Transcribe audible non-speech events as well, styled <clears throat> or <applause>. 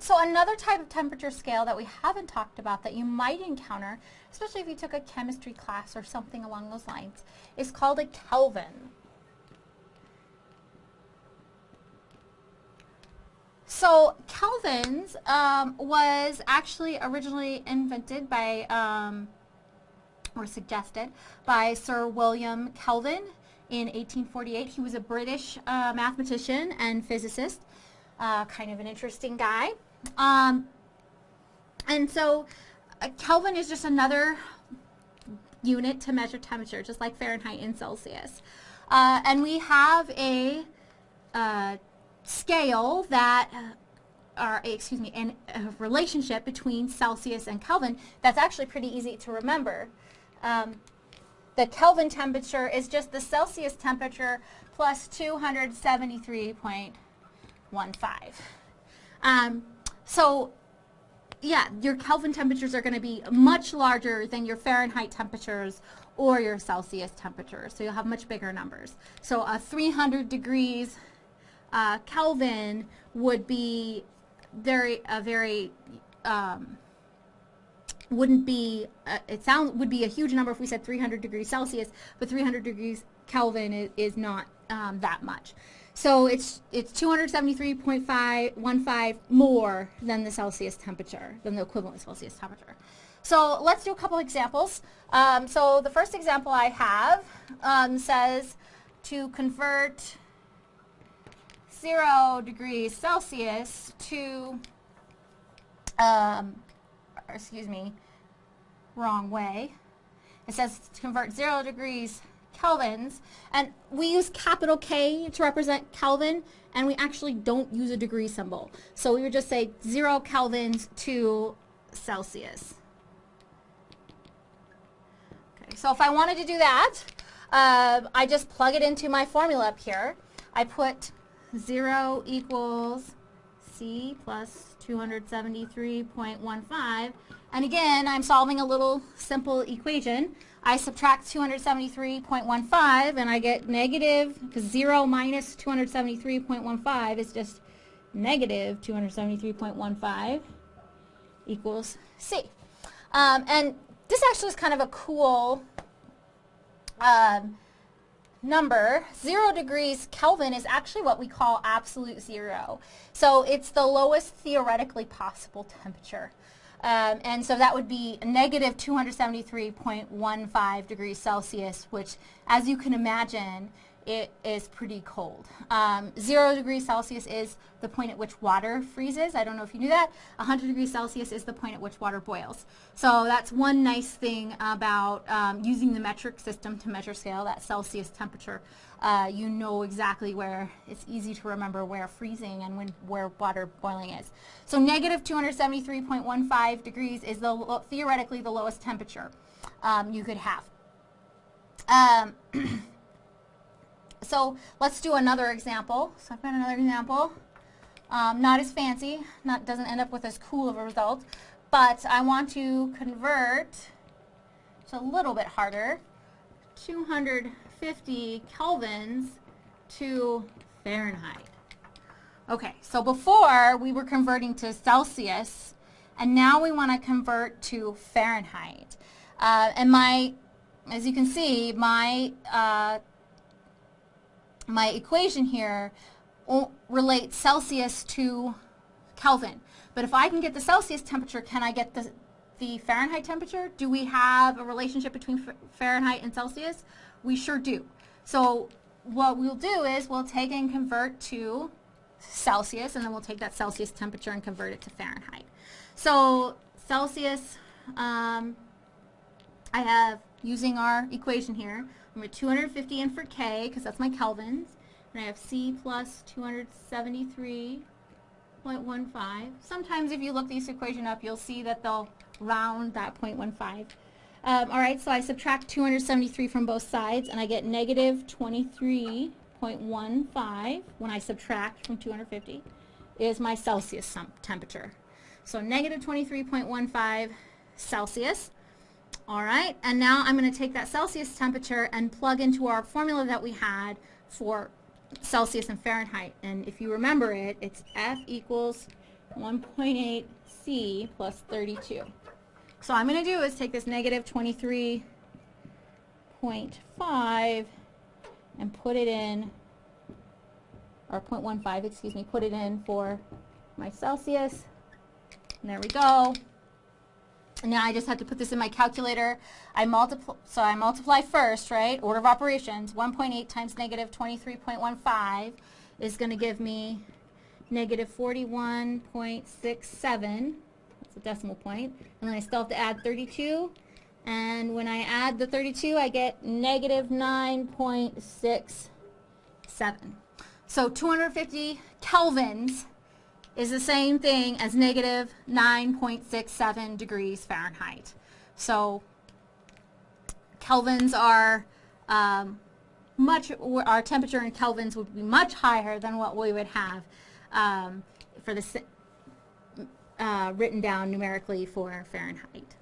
right, so another type of temperature scale that we haven't talked about that you might encounter, especially if you took a chemistry class or something along those lines, is called a Kelvin. So Kelvins um, was actually originally invented by, um, or suggested, by Sir William Kelvin in 1848. He was a British uh, mathematician and physicist, uh, kind of an interesting guy. Um, and so uh, Kelvin is just another unit to measure temperature, just like Fahrenheit and Celsius. Uh, and we have a uh, scale that are, excuse me, an, a relationship between Celsius and Kelvin that's actually pretty easy to remember. Um, the Kelvin temperature is just the Celsius temperature plus 273.15. Um, so yeah, your Kelvin temperatures are going to be much larger than your Fahrenheit temperatures or your Celsius temperatures. So you'll have much bigger numbers. So a 300 degrees uh, Kelvin would be very a very um, wouldn't be uh, it sounds would be a huge number if we said 300 degrees Celsius, but 300 degrees Kelvin is, is not um, that much. So it's it's 273.515 more than the Celsius temperature, than the equivalent Celsius temperature. So let's do a couple examples. Um, so the first example I have um, says to convert 0 degrees Celsius to, um, excuse me, wrong way. It says to convert 0 degrees kelvins, and we use capital K to represent Kelvin, and we actually don't use a degree symbol. So we would just say 0 kelvins to Celsius. Okay, so if I wanted to do that, uh, I just plug it into my formula up here. I put 0 equals C plus 273.15. And again, I'm solving a little simple equation. I subtract 273.15 and I get negative, because 0 minus 273.15 is just negative 273.15 equals C. Um, and this actually is kind of a cool um, number, 0 degrees Kelvin is actually what we call absolute zero. So it's the lowest theoretically possible temperature. Um, and so that would be negative 273.15 degrees Celsius, which, as you can imagine, it is pretty cold. Um, zero degrees Celsius is the point at which water freezes. I don't know if you knew that. 100 degrees Celsius is the point at which water boils. So that's one nice thing about um, using the metric system to measure scale, that Celsius temperature. Uh, you know exactly where it's easy to remember where freezing and when, where water boiling is. So negative 273.15 degrees is the, theoretically the lowest temperature um, you could have. <clears throat> So let's do another example. So I've got another example. Um, not as fancy, not doesn't end up with as cool of a result, but I want to convert, it's a little bit harder, 250 kelvins to Fahrenheit. Okay, so before we were converting to Celsius, and now we want to convert to Fahrenheit. Uh, and my, as you can see, my uh, my equation here relates Celsius to Kelvin. But if I can get the Celsius temperature, can I get the, the Fahrenheit temperature? Do we have a relationship between Fahrenheit and Celsius? We sure do. So what we'll do is we'll take and convert to Celsius, and then we'll take that Celsius temperature and convert it to Fahrenheit. So Celsius, um, I have, using our equation here, At 250 in for K, because that's my kelvins. And I have C plus 273.15. Sometimes if you look this equation up, you'll see that they'll round that 0.15. Um, all right, so I subtract 273 from both sides, and I get negative 23.15 when I subtract from 250 is my Celsius temperature. So negative 23.15 Celsius. All right, and now I'm going to take that Celsius temperature and plug into our formula that we had for Celsius and Fahrenheit. And if you remember it, it's F equals 1.8 C plus 32. So I'm going to do is take this negative 23.5 and put it in, or 0.15, excuse me, put it in for my Celsius. And there we go. Now I just have to put this in my calculator. I multiply, so I multiply first, right? Order of operations, 1.8 times negative 23.15 is going to give me negative 41.67. That's a decimal point. And then I still have to add 32. And when I add the 32, I get negative 9.67. So 250 kelvins is the same thing as negative 9.67 degrees Fahrenheit. So kelvins are um, much, our temperature in kelvins would be much higher than what we would have um, for the uh, written down numerically for Fahrenheit.